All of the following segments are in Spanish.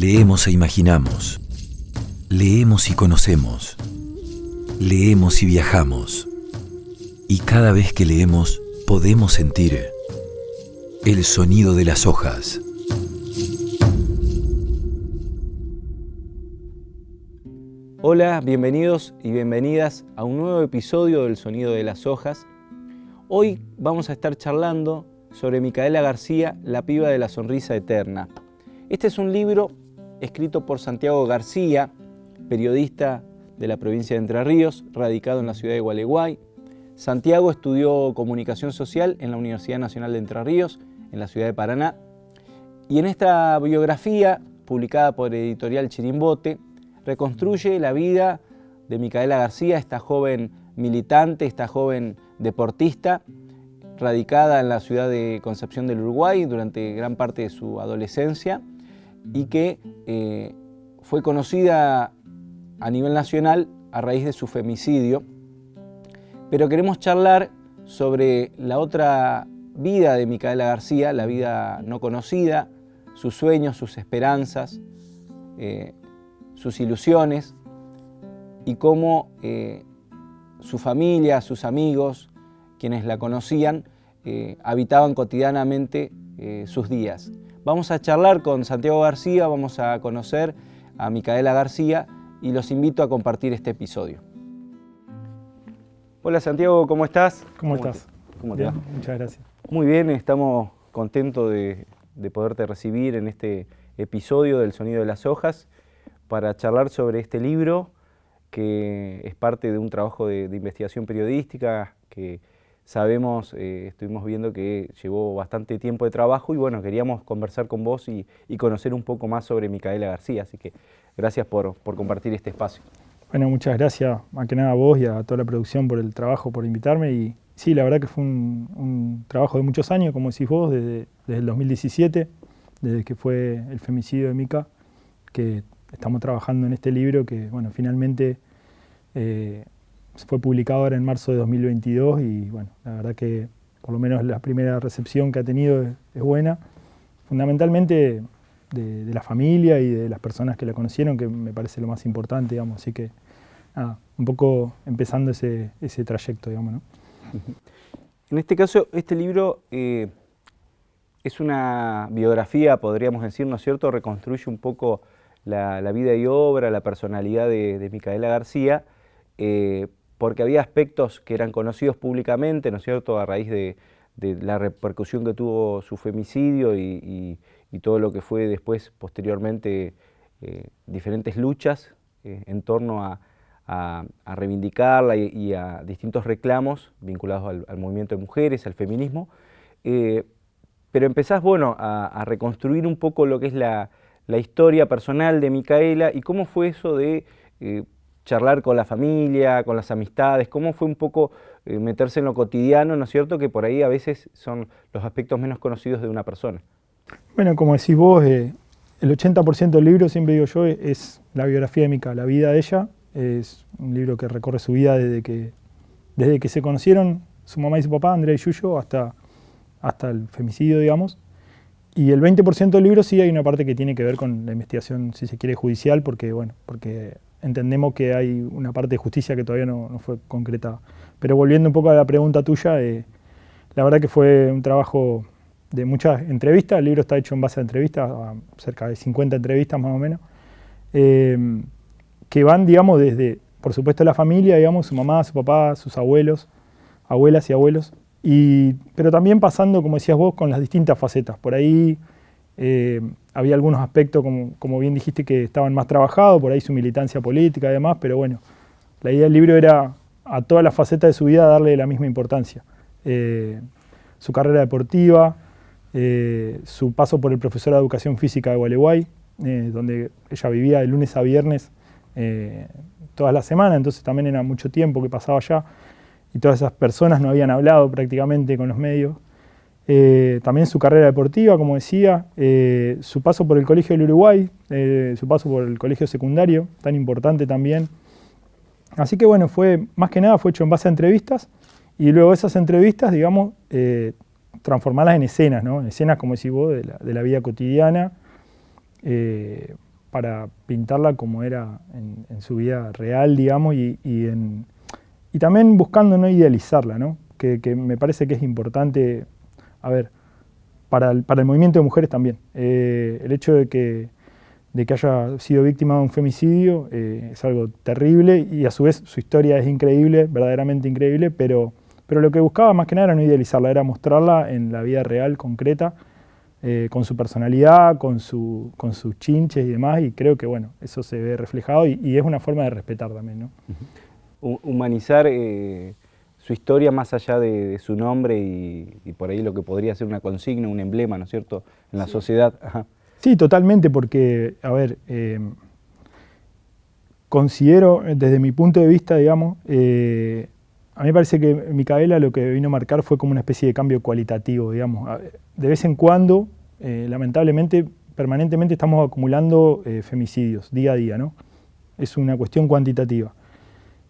Leemos e imaginamos. Leemos y conocemos. Leemos y viajamos. Y cada vez que leemos podemos sentir el sonido de las hojas. Hola, bienvenidos y bienvenidas a un nuevo episodio del Sonido de las Hojas. Hoy vamos a estar charlando sobre Micaela García, La piba de la sonrisa eterna. Este es un libro escrito por Santiago García, periodista de la provincia de Entre Ríos, radicado en la ciudad de Gualeguay. Santiago estudió comunicación social en la Universidad Nacional de Entre Ríos, en la ciudad de Paraná. Y en esta biografía, publicada por Editorial Chirimbote, reconstruye la vida de Micaela García, esta joven militante, esta joven deportista, radicada en la ciudad de Concepción del Uruguay durante gran parte de su adolescencia y que eh, fue conocida a nivel nacional a raíz de su femicidio. Pero queremos charlar sobre la otra vida de Micaela García, la vida no conocida, sus sueños, sus esperanzas, eh, sus ilusiones y cómo eh, su familia, sus amigos, quienes la conocían, habitaban cotidianamente sus días. Vamos a charlar con Santiago García, vamos a conocer a Micaela García y los invito a compartir este episodio. Hola Santiago, ¿cómo estás? ¿Cómo, estás? ¿Cómo te Muchas gracias. Muy bien, estamos contentos de, de poderte recibir en este episodio del Sonido de las Hojas para charlar sobre este libro que es parte de un trabajo de, investigación periodística que sabemos, eh, estuvimos viendo que llevó bastante tiempo de trabajo y bueno, queríamos conversar con vos y, conocer un poco más sobre Micaela García, así que gracias por, compartir este espacio. Bueno, muchas gracias más que nada a vos y a toda la producción por el trabajo, por invitarme y sí, la verdad que fue un, trabajo de muchos años, como decís vos, desde, el 2017, desde que fue el femicidio de Mica, que estamos trabajando en este libro que, bueno, finalmente eh, fue publicado ahora en marzo de 2022 y, bueno, la verdad que por lo menos la primera recepción que ha tenido es, buena. Fundamentalmente de, la familia y de las personas que la conocieron, que me parece lo más importante, digamos. Así que, nada, un poco empezando ese, ese trayecto, digamos, ¿no? En este caso, este libro eh, es una biografía, podríamos decir, ¿no es cierto? Reconstruye un poco la, vida y obra, la personalidad de, Micaela García, eh, porque había aspectos que eran conocidos públicamente, ¿no es cierto?, a raíz de, la repercusión que tuvo su femicidio y, todo lo que fue después, posteriormente, eh, diferentes luchas eh, en torno a, reivindicarla y, a distintos reclamos vinculados al, movimiento de mujeres, al feminismo. pero empezás, bueno, a reconstruir un poco lo que es la, historia personal de Micaela y cómo fue eso de eh, charlar con la familia, con las amistades, cómo fue un poco eh, meterse en lo cotidiano, ¿no es cierto? Que por ahí a veces son los aspectos menos conocidos de una persona. Bueno, como decís vos, eh, el 80% del libro, siempre digo yo, es la biografía de Mica, la vida de ella. Es un libro que recorre su vida desde que, desde que se conocieron su mamá y su papá, Andrea y Yuyo, hasta, hasta el femicidio, digamos. Y el 20% del libro sí hay una parte que tiene que ver con la investigación, si se quiere, judicial, porque, bueno, porque entendemos que hay una parte de justicia que todavía no, fue concretada. Pero volviendo un poco a la pregunta tuya, eh, la verdad que fue un trabajo de muchas entrevistas, el libro está hecho en base a entrevistas, cerca de 50 entrevistas más o menos, eh, que van, digamos, desde, por supuesto, la familia, digamos, su mamá, su papá, sus abuelos, abuelas y abuelos, pero también pasando, como decías vos, con las distintas facetas. Por ahí eh, había algunos aspectos, como, bien dijiste, que estaban más trabajados, por ahí su militancia política y demás, pero bueno, la idea del libro era a todas las facetas de su vida darle la misma importancia. Eh, su carrera deportiva, eh, su paso por el profesor de educación física de Gualeguay, donde ella vivía de lunes a viernes todas las semanas, entonces también era mucho tiempo que pasaba allá y todas esas personas no habían hablado prácticamente con los medios. Eh, también su carrera deportiva, como decía, eh, su paso por el Colegio del Uruguay, eh, su paso por el colegio secundario, tan importante también. Así que bueno, fue más que nada fue hecho en base a entrevistas y luego esas entrevistas, digamos, transformarlas en escenas, ¿no? En escenas, como decís vos, de la, vida cotidiana, para pintarla como era en, su vida real, digamos, y, también buscando no idealizarla, ¿no? Que, me parece que es importante, a ver, para el, movimiento de mujeres también. Eh, el hecho de que, de que haya sido víctima de un femicidio eh, es algo terrible y a su vez su historia es increíble, verdaderamente increíble, pero, pero lo que buscaba más que nada era no idealizarla, era mostrarla en la vida real, concreta, eh, con su personalidad, con, su, con sus chinches y demás, y creo que bueno, eso se ve reflejado y, es una forma de respetar también. Humanizar eh, su historia más allá de, su nombre y, por ahí lo que podría ser una consigna, un emblema, ¿no es cierto?, en la sociedad. Sí, totalmente, porque, a ver, eh, considero, desde mi punto de vista, digamos, a mí me parece que Micaela lo que vino a marcar fue como una especie de cambio cualitativo, digamos. De vez en cuando, eh, lamentablemente, permanentemente estamos acumulando eh, femicidios, día a día, ¿no? Es una cuestión cuantitativa.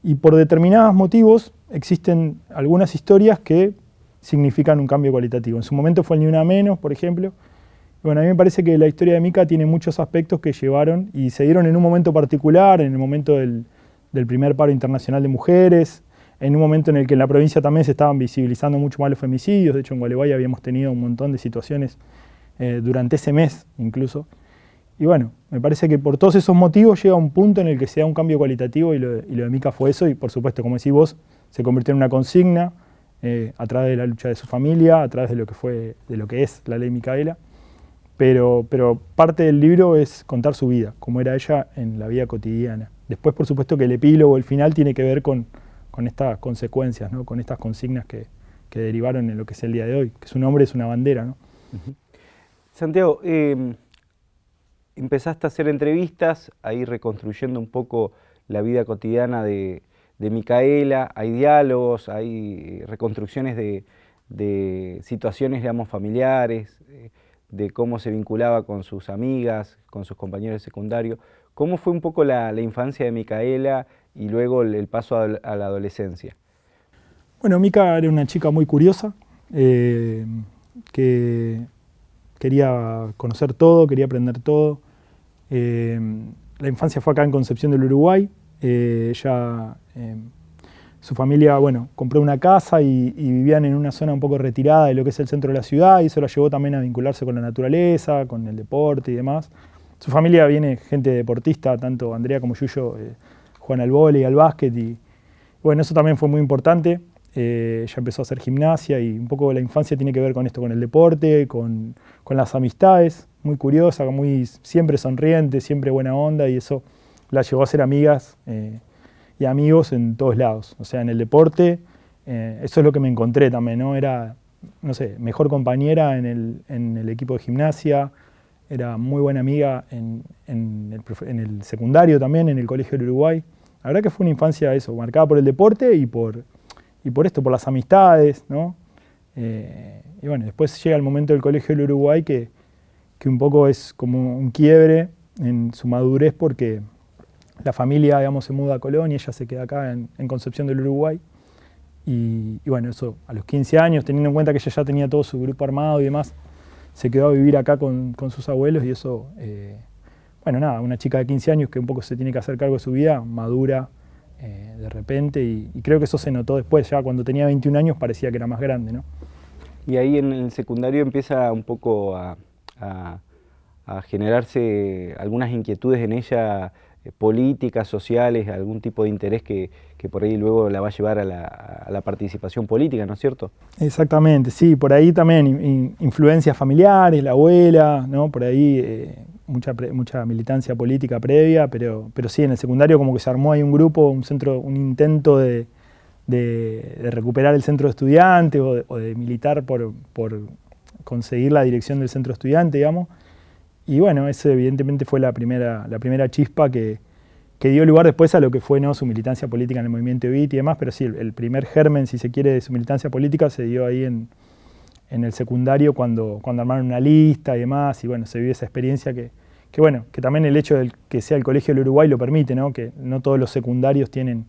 Y por determinados motivos existen algunas historias que significan un cambio cualitativo. En su momento fue el Ni Una Menos, por ejemplo. Bueno, a mí me parece que la historia de Mica tiene muchos aspectos que llevaron y se dieron en un momento particular, en el momento del, del primer paro internacional de mujeres, en un momento en el que en la provincia también se estaban visibilizando mucho más los femicidios, de hecho en Gualeguay habíamos tenido un montón de situaciones eh, durante ese mes incluso. Y bueno, me parece que por todos esos motivos llega un punto en el que se da un cambio cualitativo y lo, de Mica fue eso y por supuesto, como decís vos, se convirtió en una consigna eh, a través de la lucha de su familia, a través de lo que, fue, de lo que es la ley Micaela. Pero, pero parte del libro es contar su vida, cómo era ella en la vida cotidiana. Después, por supuesto, que el epílogo, el final, tiene que ver con, con estas consecuencias, ¿no? con estas consignas que, derivaron en lo que es el día de hoy, que su nombre es una bandera. ¿no? Santiago, em, empezaste a hacer entrevistas, ahí reconstruyendo un poco la vida cotidiana de, Micaela, hay diálogos, hay reconstrucciones de, situaciones, digamos, familiares, eh, de cómo se vinculaba con sus amigas, con sus compañeros de secundario. ¿Cómo fue un poco la, la infancia de Micaela y luego el, paso a, la adolescencia? Bueno, Mica era una chica muy curiosa, eh, que quería conocer todo, quería aprender todo. Eh, la infancia fue acá en Concepción del Uruguay. Eh, ella, su familia, bueno, compró una casa y, y, vivían en una zona un poco retirada de lo que es el centro de la ciudad y eso la llevó también a vincularse con la naturaleza, con el deporte y demás. Su familia viene gente deportista, tanto Andrea como Yuyo juegan al vóley, al básquet y bueno, eso también fue muy importante. Eh, ella empezó a hacer gimnasia y un poco la infancia tiene que ver con esto, con el deporte, con, las amistades, muy curiosa, muy, siempre sonriente, siempre buena onda y eso la llevó a ser amigas eh, y amigos en todos lados. O sea, en el deporte, eh, eso es lo que me encontré también, ¿no? Era, no sé, mejor compañera en el, en el equipo de gimnasia, era muy buena amiga en, en, el, secundario también, en el Colegio del Uruguay. La verdad que fue una infancia eso, marcada por el deporte y por, y por esto, por las amistades, ¿no? Eh, y bueno, después llega el momento del Colegio del Uruguay que, que un poco es como un quiebre en su madurez porque la familia, digamos, se muda a Colonia, ella se queda acá en, Concepción del Uruguay. Y, bueno, eso a los 15 años, teniendo en cuenta que ella ya tenía todo su grupo armado y demás, se quedó a vivir acá con, con sus abuelos y eso eh, bueno, nada, una chica de 15 años que un poco se tiene que hacer cargo de su vida, madura eh, de repente, y, creo que eso se notó después, ya cuando tenía 21 años parecía que era más grande, ¿no? Y ahí en el secundario empieza un poco a, generarse algunas inquietudes en ella eh, políticas, sociales, algún tipo de interés que, por ahí luego la va a llevar a la, participación política, ¿no es cierto? Exactamente, sí, por ahí también influencias familiares, la abuela, ¿no? Por ahí eh, mucha, mucha militancia política previa, pero, pero sí, en el secundario como que se armó ahí un grupo, un centro, un intento de, recuperar el centro de estudiantes o de, militar por, conseguir la dirección del centro estudiante, digamos. Y bueno, esa evidentemente fue la primera, la primera chispa que, dio lugar después a lo que fue ¿no? su militancia política en el movimiento EVIT y demás, pero sí, el, primer germen, si se quiere, de su militancia política se dio ahí en, en el secundario cuando, cuando armaron una lista y demás, y bueno, se vive esa experiencia que, que bueno, que también el hecho de que sea el Colegio del Uruguay lo permite, ¿no? que no todos los secundarios tienen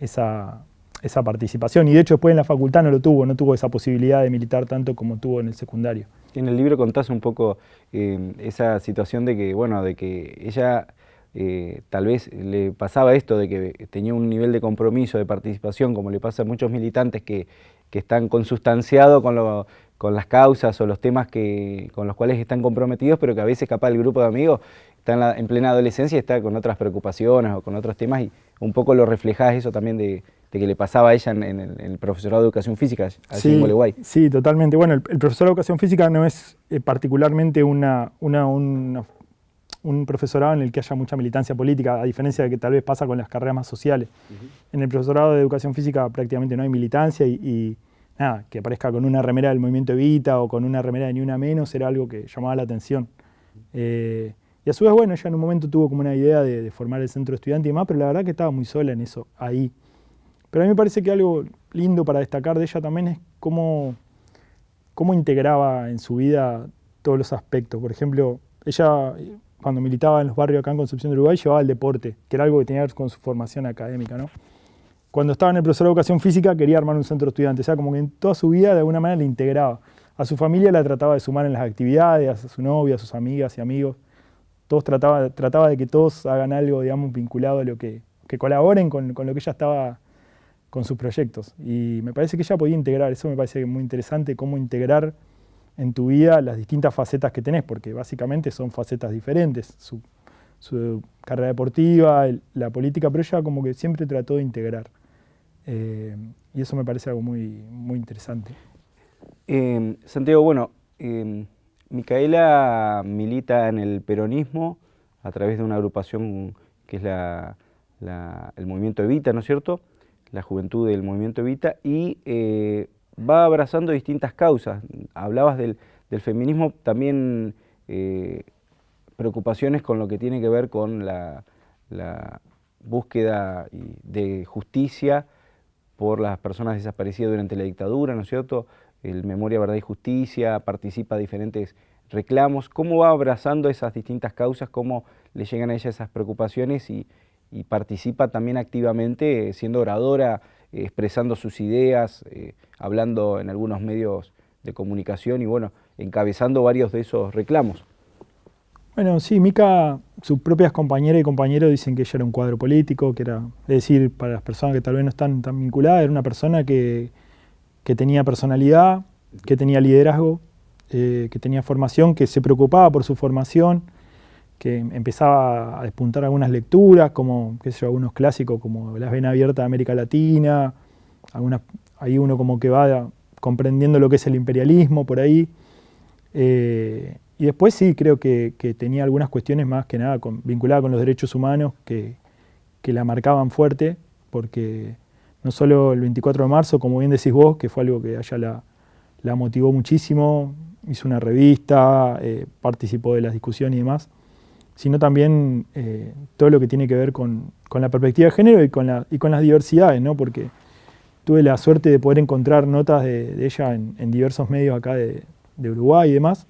esa, esa participación. Y de hecho después en la facultad no lo tuvo, no tuvo esa posibilidad de militar tanto como tuvo en el secundario. En el libro contás un poco eh, esa situación de que, bueno, de que ella eh, tal vez le pasaba esto de que tenía un nivel de compromiso, de participación, como le pasa a muchos militantes que, que están consustanciados con, con las causas o los temas que, con los cuales están comprometidos, pero que a veces capaz el grupo de amigos está en, plena adolescencia y está con otras preocupaciones o con otros temas y un poco lo reflejás eso también de, que le pasaba a ella en, el, profesorado de Educación Física sí, en Sí, totalmente. Bueno, el, profesorado de Educación Física no es eh, particularmente una, una, un profesorado en el que haya mucha militancia política, a diferencia de que tal vez pasa con las carreras más sociales. En el profesorado de Educación Física prácticamente no hay militancia y, nada, que aparezca con una remera del movimiento Evita o con una remera de Ni Una Menos era algo que llamaba la atención. Eh, y a su vez, bueno, ella en un momento tuvo como una idea de, formar el centro estudiante y demás, pero la verdad que estaba muy sola en eso, ahí. Pero a mí me parece que algo lindo para destacar de ella también es cómo, cómo integraba en su vida todos los aspectos. Por ejemplo, ella cuando militaba en los barrios acá en Concepción de Uruguay llevaba el deporte, que era algo que tenía que ver con su formación académica. ¿no? Cuando estaba en el profesor de educación física quería armar un centro estudiante, o sea, como que en toda su vida de alguna manera le integraba. A su familia la trataba de sumar en las actividades, a su novia, a sus amigas y amigos todos trataba, trataba de que todos hagan algo, digamos, vinculado a lo que, que colaboren con, lo que ella estaba con sus proyectos. Y me parece que ella podía integrar, eso me parece muy interesante, cómo integrar en tu vida las distintas facetas que tenés, porque básicamente son facetas diferentes, su, carrera deportiva, la política, pero ella como que siempre trató de integrar. Eh, y eso me parece algo muy, muy interesante. Eh, Santiago, bueno, eh, Micaela milita en el peronismo a través de una agrupación que es el Movimiento Evita, ¿no es cierto? La juventud del Movimiento Evita y eh, va abrazando distintas causas. Hablabas del, feminismo, también eh, preocupaciones con lo que tiene que ver con la, búsqueda de justicia por las personas desaparecidas durante la dictadura, ¿no es cierto? el Memoria, Verdad y Justicia, participa diferentes reclamos, cómo va abrazando esas distintas causas, cómo le llegan a ella esas preocupaciones y, participa también activamente eh, siendo oradora, eh, expresando sus ideas, eh, hablando en algunos medios de comunicación y bueno, encabezando varios de esos reclamos. Bueno, sí, Mica, sus propias compañeras y compañeros dicen que ella era un cuadro político, que era, es decir, para las personas que tal vez no están tan vinculadas, era una persona que, que tenía personalidad, que tenía liderazgo, que tenía formación, que se preocupaba por su formación, que empezaba a despuntar algunas lecturas, como qué sé algunos clásicos como Las Venas Abiertas de América Latina, algunas, ahí uno como que va comprendiendo lo que es el imperialismo por ahí. Eh, y después sí, creo que, tenía algunas cuestiones más que nada vinculadas con los derechos humanos que, que la marcaban fuerte, porque no solo el 24 de marzo, como bien decís vos, que fue algo que a ella la, motivó muchísimo, hizo una revista, eh, participó de las discusiones y demás, sino también eh, todo lo que tiene que ver con, la perspectiva de género y con, la, y con las diversidades, ¿no? porque tuve la suerte de poder encontrar notas de, ella en, diversos medios acá de, Uruguay y demás,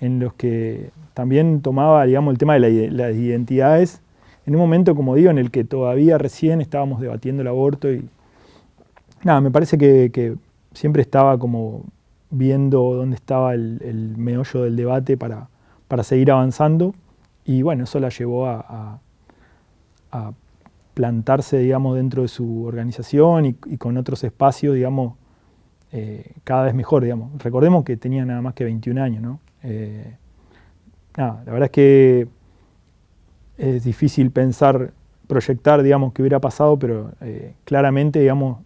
en los que también tomaba digamos, el tema de las identidades en un momento, como digo, en el que todavía recién estábamos debatiendo el aborto y, nada, me parece que, siempre estaba como viendo dónde estaba el, meollo del debate para, seguir avanzando y bueno, eso la llevó a, plantarse, digamos, dentro de su organización y, con otros espacios, digamos, eh, cada vez mejor, digamos. Recordemos que tenía nada más que 21 años, ¿no? Eh, la verdad es que es difícil pensar, proyectar, digamos, qué hubiera pasado, pero eh, claramente, digamos,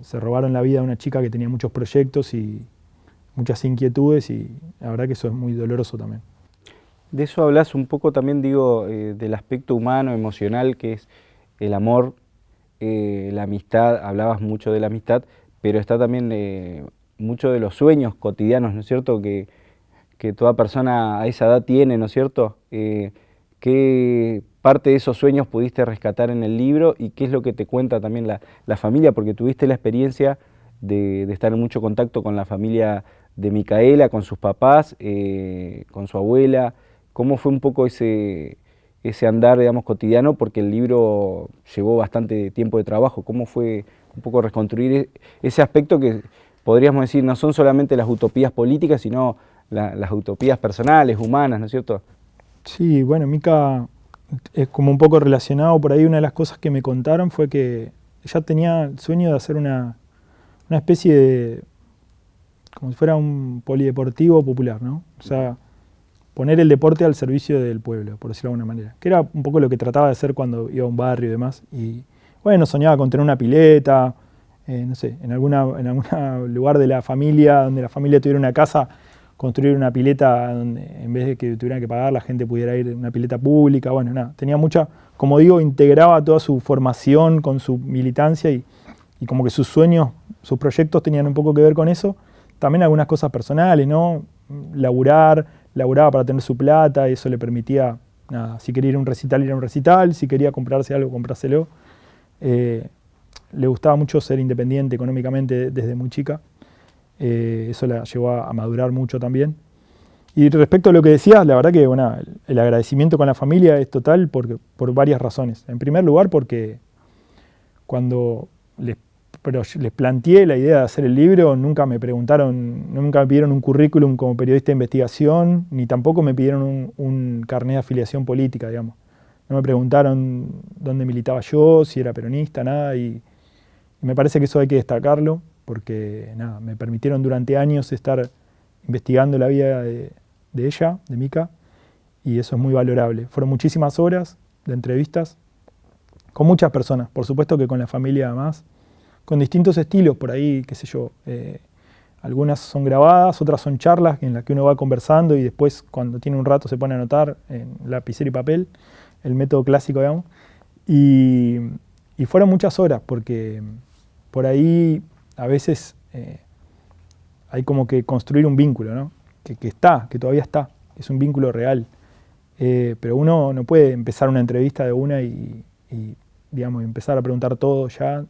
se robaron la vida a una chica que tenía muchos proyectos y muchas inquietudes y la verdad que eso es muy doloroso también. De eso hablas un poco también, digo, eh, del aspecto humano, emocional, que es el amor, eh, la amistad, hablabas mucho de la amistad, pero está también mucho de los sueños cotidianos, ¿no es cierto?, que, que, toda persona a esa edad tiene, ¿no es cierto?, ¿Qué parte de esos sueños pudiste rescatar en el libro y qué es lo que te cuenta también la, familia? Porque tuviste la experiencia de, estar en mucho contacto con la familia de Micaela, con sus papás, eh, con su abuela. ¿Cómo fue un poco ese, ese andar, digamos, cotidiano? Porque el libro llevó bastante tiempo de trabajo. ¿Cómo fue un poco reconstruir e, ese aspecto que podríamos decir no son solamente las utopías políticas, sino las utopías personales, humanas, ¿no es cierto? Sí, bueno, Mica es como un poco relacionado, por ahí una de las cosas que me contaron fue que ella tenía el sueño de hacer una, una especie de, como si fuera un polideportivo popular, ¿no? O sea, poner el deporte al servicio del pueblo, por decirlo de alguna manera. Que era un poco lo que trataba de hacer cuando iba a un barrio y demás. Y bueno, soñaba con tener una pileta, eh, no sé, en, alguna, en algún lugar de la familia, donde la familia tuviera una casa, construir una pileta donde en vez de que tuvieran que pagar, la gente pudiera ir a una pileta pública. Bueno, nada, tenía mucha, como digo, integraba toda su formación con su militancia y, y como que sus sueños, sus proyectos tenían un poco que ver con eso. También algunas cosas personales, ¿no? Laburar, laburaba para tener su plata y eso le permitía, nada, si quería ir a un recital, ir a un recital, si quería comprarse algo, comprárselo. Eh, le gustaba mucho ser independiente económicamente desde muy chica. Eh, eso la llevó a, madurar mucho también. Y respecto a lo que decías, la verdad que bueno, el agradecimiento con la familia es total por, por varias razones. En primer lugar, porque cuando les pero les planteé la idea de hacer el libro, nunca me preguntaron, nunca me pidieron un currículum como periodista de investigación, ni tampoco me pidieron un, carnet de afiliación política, digamos. No me preguntaron dónde militaba yo, si era peronista, nada, y, me parece que eso hay que destacarlo, porque nada, me permitieron durante años estar investigando la vida de, ella, de Mica, y eso es muy valorable. Fueron muchísimas horas de entrevistas con muchas personas, por supuesto que con la familia además, con distintos estilos, por ahí, qué sé yo. Eh, algunas son grabadas, otras son charlas en las que uno va conversando y después cuando tiene un rato se pone a anotar en lapicero y papel, el método clásico, digamos. Y, fueron muchas horas, porque por ahí a veces eh, hay como que construir un vínculo, ¿no? Que, está, que todavía está, es un vínculo real. Eh, pero uno no puede empezar una entrevista de una y, y digamos, empezar a preguntar todo ya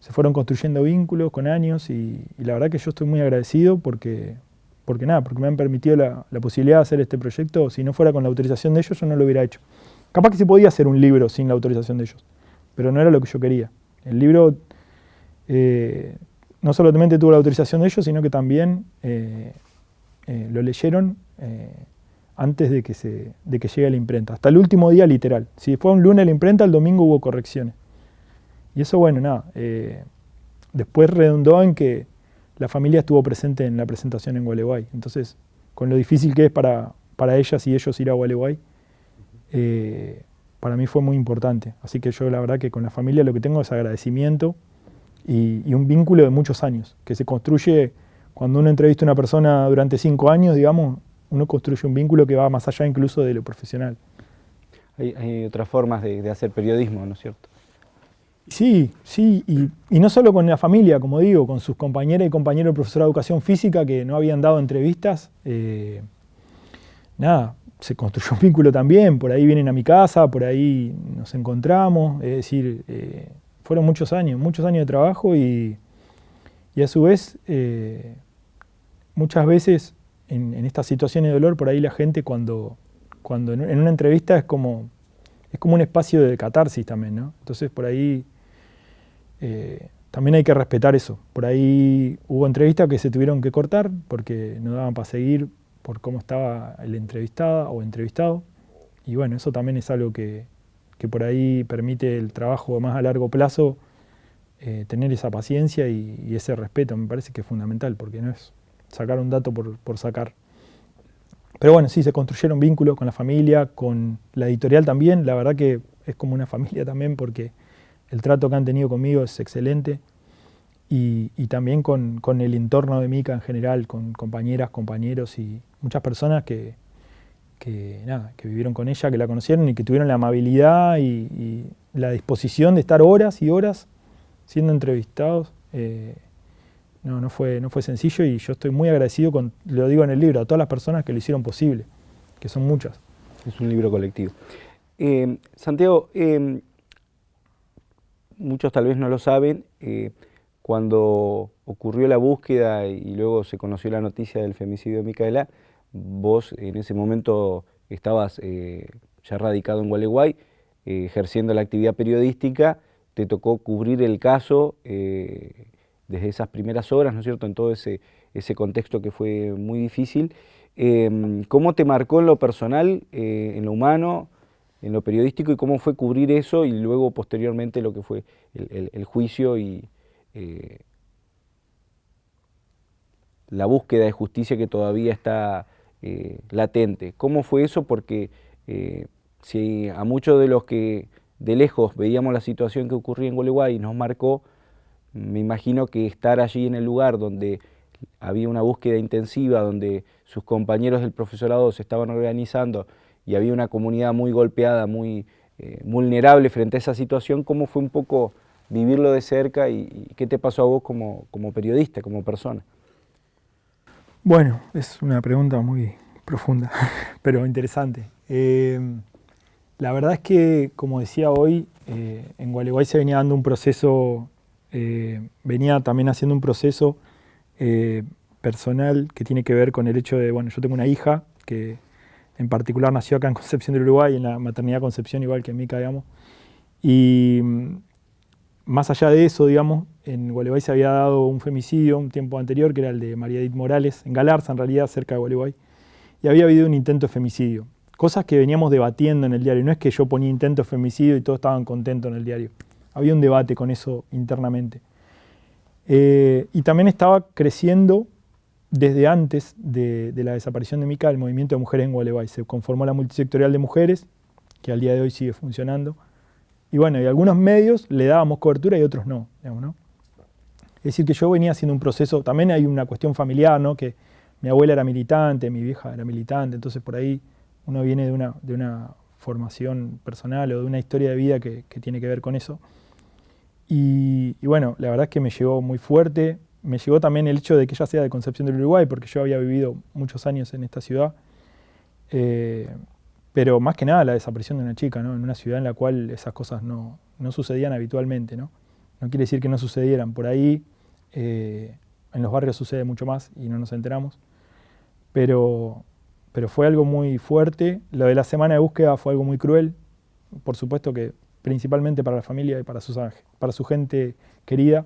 se fueron construyendo vínculos con años y, la verdad que yo estoy muy agradecido porque, porque nada, porque me han permitido la, posibilidad de hacer este proyecto. Si no fuera con la autorización de ellos, yo no lo hubiera hecho. Capaz que se podía hacer un libro sin la autorización de ellos, pero no era lo que yo quería. El libro eh, no solamente tuvo la autorización de ellos, sino que también eh, eh, lo leyeron antes de que, se, de que llegue a la imprenta. Hasta el último día literal. Si fue un lunes la imprenta, el domingo hubo correcciones. Y eso, bueno, nada, eh, después redundó en que la familia estuvo presente en la presentación en Gualeguay. Entonces, con lo difícil que es para, para ellas y ellos ir a Gualeguay, eh, para mí fue muy importante. Así que yo la verdad que con la familia lo que tengo es agradecimiento y, un vínculo de muchos años, que se construye cuando uno entrevista a una persona durante cinco años, digamos, uno construye un vínculo que va más allá incluso de lo profesional. Hay, otras formas de, de hacer periodismo, ¿no es cierto? Sí, sí, y, no solo con la familia, como digo, con sus compañeras y compañeros de profesor de educación física que no habían dado entrevistas. Eh, nada, se construyó un vínculo también, por ahí vienen a mi casa, por ahí nos encontramos, es decir, eh, fueron muchos años, muchos años de trabajo y, a su vez, eh, muchas veces en, estas situaciones de dolor, por ahí la gente cuando, cuando en una entrevista es como, es como un espacio de catarsis también, ¿no? Entonces por ahí eh, también hay que respetar eso. Por ahí hubo entrevistas que se tuvieron que cortar porque no daban para seguir por cómo estaba el entrevistado o entrevistado. Y bueno, eso también es algo que, por ahí permite el trabajo más a largo plazo, eh, tener esa paciencia y, ese respeto. Me parece que es fundamental porque no es sacar un dato por, por sacar. Pero bueno, sí, se construyeron vínculos con la familia, con la editorial también. La verdad que es como una familia también porque el trato que han tenido conmigo es excelente y, también con, el entorno de Mica en general, con compañeras, compañeros y muchas personas que, nada, que vivieron con ella, que la conocieron y que tuvieron la amabilidad y, la disposición de estar horas y horas siendo entrevistados. Eh, no, no, fue, no fue sencillo y yo estoy muy agradecido, con, lo digo en el libro, a todas las personas que lo hicieron posible, que son muchas. Es un libro colectivo. Eh, Santiago, eh, muchos tal vez no lo saben, eh, cuando ocurrió la búsqueda y luego se conoció la noticia del femicidio de Micaela, vos en ese momento estabas eh, ya radicado en Gualeguay, eh, ejerciendo la actividad periodística te tocó cubrir el caso desde esas primeras horas, ¿no es cierto?, en todo ese, ese contexto que fue muy difícil. Em, ¿Cómo te marcó en lo personal, en lo humano, en lo periodístico y cómo fue cubrir eso y luego posteriormente lo que fue el, juicio y eh, la búsqueda de justicia que todavía está latente? ¿Cómo fue eso? Porque si a muchos de los que de lejos veíamos la situación que ocurría en Gualeguay y nos marcó, me imagino que estar allí en el lugar donde había una búsqueda intensiva, donde sus compañeros del profesorado se estaban organizando y había una comunidad muy golpeada, muy eh, vulnerable frente a esa situación, ¿cómo fue un poco vivirlo de cerca y, qué te pasó a vos como, periodista, como persona? Bueno, es una pregunta muy profunda, pero interesante. Eh, la verdad es que, como decía hoy, eh, en Gualeguay se venía dando un proceso, venía también haciendo un proceso personal que tiene que ver con el hecho de, bueno, yo tengo una hija que en particular nació acá en Concepción del Uruguay, en la maternidad Concepción, igual que Mica, digamos. Y mm, más allá de eso, digamos, en Gualeguay se había dado un femicidio un tiempo anterior, que era el de María Edith Morales, en Galarza, en realidad, cerca de Gualeguay, y había habido un intento de femicidio cosas que veníamos debatiendo en el diario. No es que yo ponía intento de femicidio y todos estaban contentos en el diario. Había un debate con eso internamente. Eh, y también estaba creciendo desde antes de, la desaparición de Mica el movimiento de mujeres en Gualeguay. Se conformó la multisectorial de mujeres, que al día de hoy sigue funcionando. Y bueno, y algunos medios le dábamos cobertura y otros no, ¿no? Es decir, que yo venía haciendo un proceso, también hay una cuestión familiar, ¿no? Que mi abuela era militante, mi vieja era militante, entonces por ahí uno viene de una, de una formación personal o de una historia de vida que, tiene que ver con eso. Y, bueno, la verdad es que me llegó muy fuerte. Me llegó también el hecho de que ella sea de Concepción del Uruguay, porque yo había vivido muchos años en esta ciudad. Eh, pero más que nada la desaparición de una chica, ¿no? En una ciudad en la cual esas cosas no, sucedían habitualmente, ¿no? No quiere decir que no sucedieran. Por ahí, eh, en los barrios sucede mucho más y no nos enteramos. Pero, pero fue algo muy fuerte. Lo de la semana de búsqueda fue algo muy cruel, por supuesto que principalmente para la familia y para su gente querida,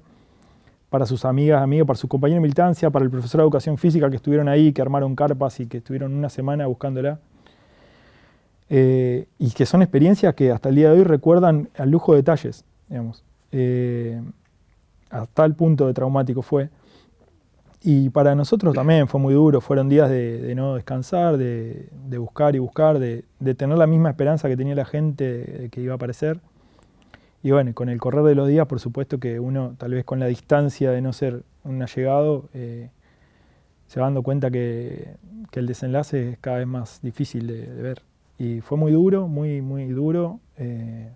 para sus amigas, amigos, para sus compañeros de militancia, para el profesor de educación física que estuvieron ahí, que armaron carpas y que estuvieron una semana buscándola. Eh, y que son experiencias que hasta el día de hoy recuerdan al lujo de detalles, digamos. Eh, hasta el punto de traumático fue. Y para nosotros también fue muy duro, fueron días de, no descansar, de, buscar y buscar, de, tener la misma esperanza que tenía la gente que iba a aparecer. Y bueno, con el correr de los días, por supuesto que uno, tal vez con la distancia de no ser un allegado, eh, se va dando cuenta que, el desenlace es cada vez más difícil de, ver. Y fue muy duro, muy, muy duro, eh,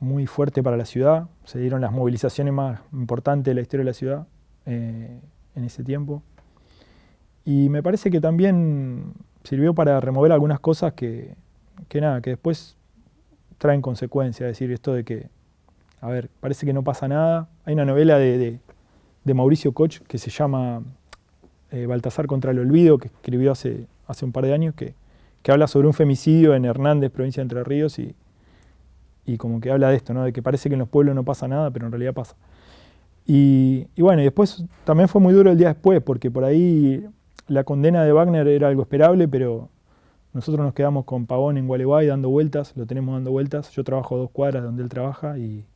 muy fuerte para la ciudad. Se dieron las movilizaciones más importantes de la historia de la ciudad. Eh, en ese tiempo. Y me parece que también sirvió para remover algunas cosas que, que nada, que después traen consecuencias. Es decir, esto de que, a ver, parece que no pasa nada. Hay una novela de, de, Mauricio Koch que se llama eh, Baltasar contra el olvido, que escribió hace, hace un par de años, que, que habla sobre un femicidio en Hernández, provincia de Entre Ríos, y, y como que habla de esto, ¿no? de que parece que en los pueblos no pasa nada, pero en realidad pasa. Y, bueno, y después también fue muy duro el día después, porque por ahí la condena de Wagner era algo esperable, pero nosotros nos quedamos con Pavón en Gualeguay dando vueltas, lo tenemos dando vueltas. Yo trabajo dos cuadras donde él trabaja y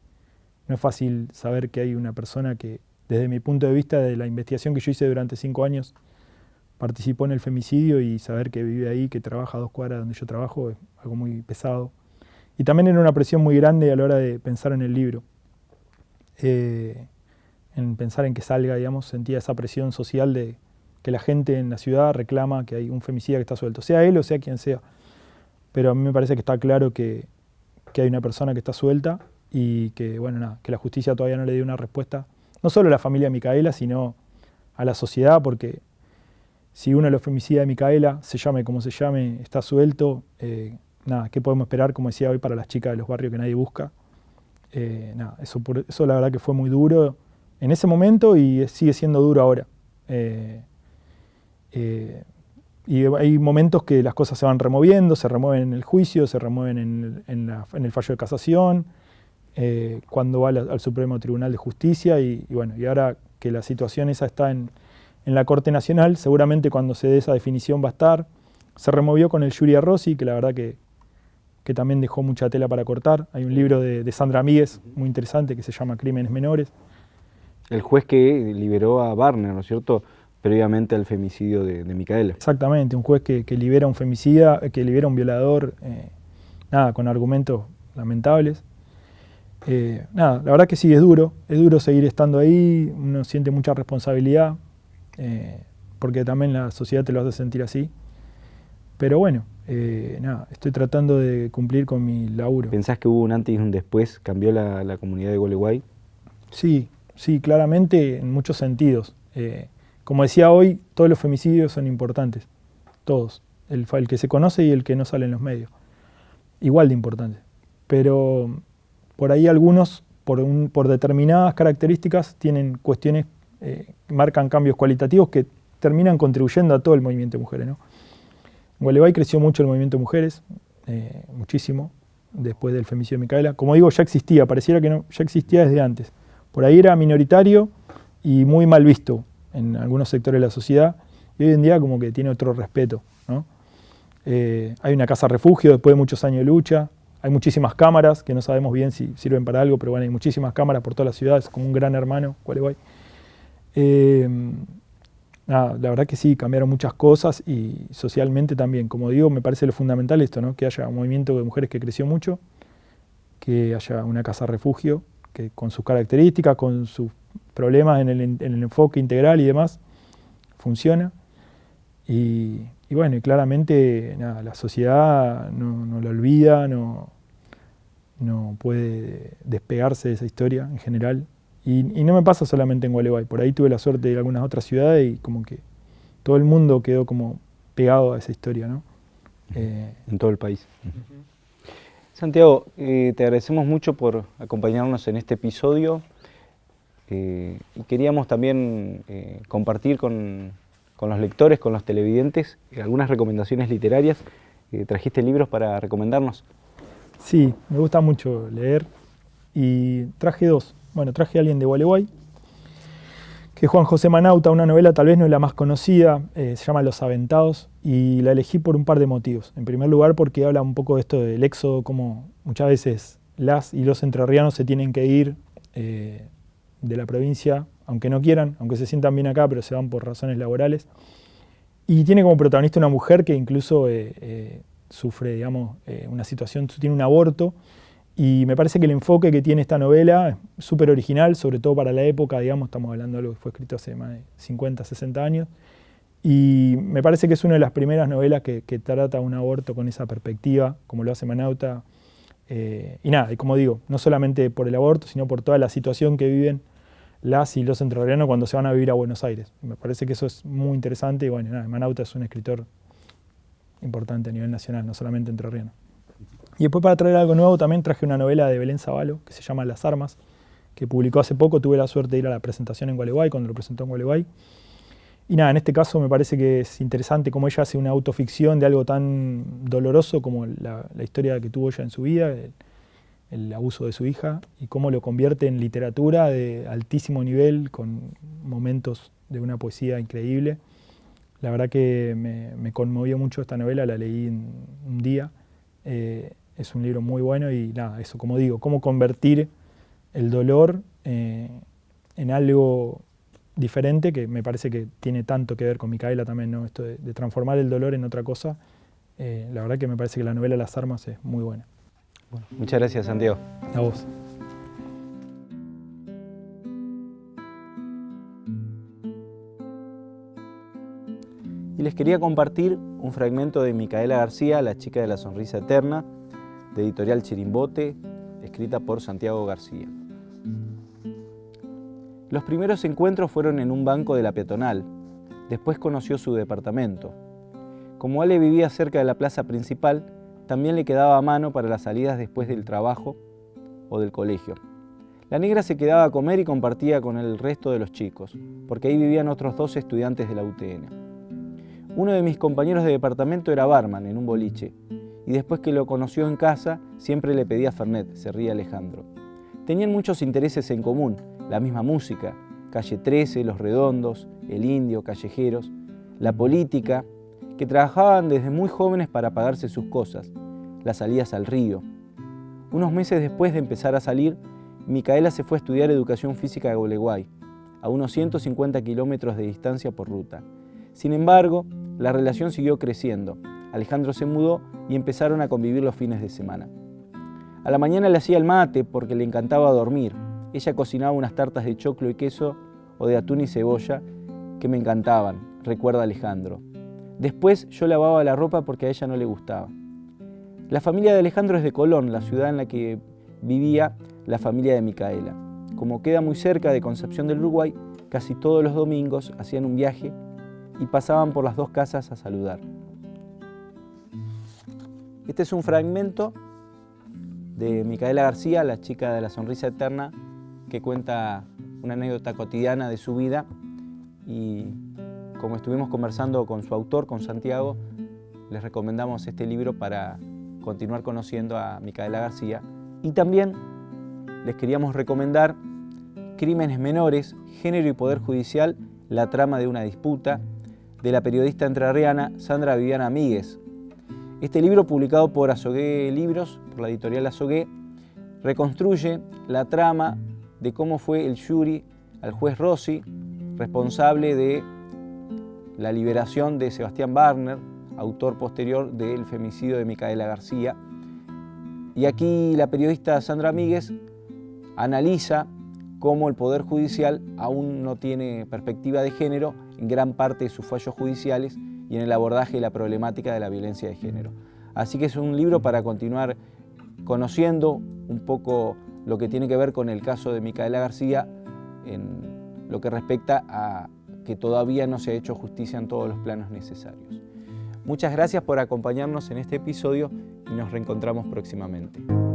no es fácil saber que hay una persona que, desde mi punto de vista, de la investigación que yo hice durante cinco años, participó en el femicidio y saber que vive ahí, que trabaja dos cuadras donde yo trabajo, es algo muy pesado. Y también era una presión muy grande a la hora de pensar en el libro. Eh, en pensar en que salga, digamos, sentía esa presión social de que la gente en la ciudad reclama que hay un femicida que está suelto, sea él o sea quien sea. Pero a mí me parece que está claro que, hay una persona que está suelta y que, bueno, nada, que la justicia todavía no le dio una respuesta, no solo a la familia de Micaela, sino a la sociedad, porque si uno de los femicidas de Micaela, se llame como se llame, está suelto, eh, nada, ¿qué podemos esperar, como decía hoy, para las chicas de los barrios que nadie busca? Eh, nada, eso, eso la verdad que fue muy duro en ese momento y sigue siendo duro ahora. Eh, eh, y hay momentos que las cosas se van removiendo, se remueven en el juicio, se remueven en el, fallo de casación, eh, cuando va al, Supremo Tribunal de Justicia y, bueno, y ahora que la situación esa está en, la Corte Nacional, seguramente cuando se dé esa definición va a estar. Se removió con el Yuria Rossi, que la verdad que, que también dejó mucha tela para cortar. Hay un libro de, Sandra Míguez muy interesante que se llama Crímenes Menores. El juez que liberó a Barner, ¿no es cierto?, previamente al femicidio de, Micaela. Exactamente, un juez que, libera a un femicida, que libera un violador, eh, nada, con argumentos lamentables. Eh, nada, la verdad que sí, es duro, es duro seguir estando ahí, uno siente mucha responsabilidad, eh, porque también la sociedad te lo hace sentir así. Pero bueno, eh, nada, estoy tratando de cumplir con mi laburo. ¿Pensás que hubo un antes y un después? ¿Cambió la, comunidad de Gualeguay? Sí, sí, claramente en muchos sentidos. Como decía hoy, todos los femicidios son importantes, todos. El, que se conoce y el que no sale en los medios. Igual de importantes. Pero por ahí algunos, por, determinadas características, tienen cuestiones, eh, marcan cambios cualitativos que terminan contribuyendo a todo el movimiento de mujeres. En Gualeguay creció mucho el movimiento de mujeres, eh, muchísimo, después del femicidio de Micaela. Como digo, ya existía, pareciera que no, ya existía desde antes. Por ahí era minoritario y muy mal visto en algunos sectores de la sociedad, y hoy en día como que tiene otro respeto. Eh, hay una casa refugio después de muchos años de lucha, hay muchísimas cámaras que no sabemos bien si sirven para algo, pero bueno, hay muchísimas cámaras por toda la ciudad, es como un gran hermano, Gualeguay. Eh, la verdad que sí, cambiaron muchas cosas y socialmente también. Como digo, me parece lo fundamental esto, ¿no? que haya un movimiento de mujeres que creció mucho, que haya una casa refugio, que con sus características, con sus problemas en el, enfoque integral y demás, funciona. Y, bueno, y claramente la sociedad no, no lo olvida, no, no puede despegarse de esa historia en general. Y, no me pasa solamente en Gualeguay, por ahí tuve la suerte de ir a algunas otras ciudades y como que todo el mundo quedó como pegado a esa historia, ¿no? Eh, en todo el país. Santiago, eh, te agradecemos mucho por acompañarnos en este episodio eh, y queríamos también compartir con, con, los lectores, con los televidentes, algunas recomendaciones literarias. ¿Trajiste libros para recomendarnos? Sí, me gusta mucho leer y traje dos. Bueno, traje a alguien de Gualeguay, que es Juan José Manauta, una novela tal vez no es la más conocida, eh, se llama Los Aventados, y la elegí por un par de motivos. En primer lugar porque habla un poco de esto del éxodo, como muchas veces las y los entrerrianos se tienen que ir eh, de la provincia, aunque no quieran, aunque se sientan bien acá, pero se van por razones laborales. Y tiene como protagonista una mujer que incluso eh, sufre, digamos, eh, una situación, tiene un aborto, y me parece que el enfoque que tiene esta novela es súper original, sobre todo para la época, digamos, estamos hablando de algo que fue escrito hace más de 50, 60 años, y me parece que es una de las primeras novelas que, trata un aborto con esa perspectiva, como lo hace Manauta, eh, y nada, y como digo, no solamente por el aborto, sino por toda la situación que viven las y los entrerrianos cuando se van a vivir a Buenos Aires. Me parece que eso es muy interesante y bueno, nada, Manauta es un escritor importante a nivel nacional, no solamente entre Rieno. Y después para traer algo nuevo también traje una novela de Belén Zavalo que se llama Las Armas, que publicó hace poco, tuve la suerte de ir a la presentación en Gualeguay, cuando lo presentó en Gualeguay. Y nada, en este caso me parece que es interesante cómo ella hace una autoficción de algo tan doloroso como la, historia que tuvo ella en su vida, el, el, abuso de su hija, y cómo lo convierte en literatura de altísimo nivel, con momentos de una poesía increíble. La verdad que me, conmovió mucho esta novela, la leí en un día. Eh, es un libro muy bueno y nada, eso como digo, cómo convertir el dolor eh, en algo diferente, que me parece que tiene tanto que ver con Micaela también, ¿no? esto de, transformar el dolor en otra cosa. Eh, la verdad que me parece que la novela Las Armas es muy buena. Muchas gracias, Santiago. A vos. y les quería compartir un fragmento de Micaela García, La chica de la sonrisa eterna, de editorial Chirimbote, escrita por Santiago García. Los primeros encuentros fueron en un banco de la peatonal, después conoció su departamento. Como Ale vivía cerca de la plaza principal, también le quedaba a mano para las salidas después del trabajo o del colegio. La negra se quedaba a comer y compartía con el resto de los chicos, porque ahí vivían otros dos estudiantes de la UTN. Uno de mis compañeros de departamento era barman en un boliche, y después que lo conoció en casa, siempre le pedía Fernet, se ríe Alejandro. Tenían muchos intereses en común, la misma música, Calle 13, Los Redondos, El Indio, Callejeros, la política, que trabajaban desde muy jóvenes para pagarse sus cosas, las salidas al río. Unos meses después de empezar a salir, Micaela se fue a estudiar educación física a Gualeguay, a unos 150 kilómetros de distancia por ruta. Sin embargo, la relación siguió creciendo. Alejandro se mudó y empezaron a convivir los fines de semana. A la mañana le hacía el mate porque le encantaba dormir. Ella cocinaba unas tartas de choclo y queso o de atún y cebolla que me encantaban, recuerda Alejandro. Después yo lavaba la ropa porque a ella no le gustaba. La familia de Alejandro es de Colón, la ciudad en la que vivía la familia de Micaela. Como queda muy cerca de Concepción del Uruguay, casi todos los domingos hacían un viaje y pasaban por las dos casas a saludar. Este es un fragmento de Micaela García, la chica de la sonrisa eterna, que cuenta una anécdota cotidiana de su vida y como estuvimos conversando con su autor, con Santiago, les recomendamos este libro para continuar conociendo a Micaela García y también les queríamos recomendar Crímenes Menores, Género y Poder Judicial, la trama de una disputa, de la periodista entrerriana Sandra Viviana Míguez. Este libro, publicado por Azogué Libros, por la editorial Azogué, reconstruye la trama de cómo fue el jury al juez Rossi, responsable de la liberación de Sebastián Barner, autor posterior del femicidio de Micaela García. Y aquí la periodista Sandra Míguez analiza cómo el Poder Judicial aún no tiene perspectiva de género en gran parte de sus fallos judiciales y en el abordaje de la problemática de la violencia de género. Así que es un libro para continuar conociendo un poco lo que tiene que ver con el caso de Micaela García en lo que respecta a que todavía no se ha hecho justicia en todos los planos necesarios. Muchas gracias por acompañarnos en este episodio y nos reencontramos próximamente.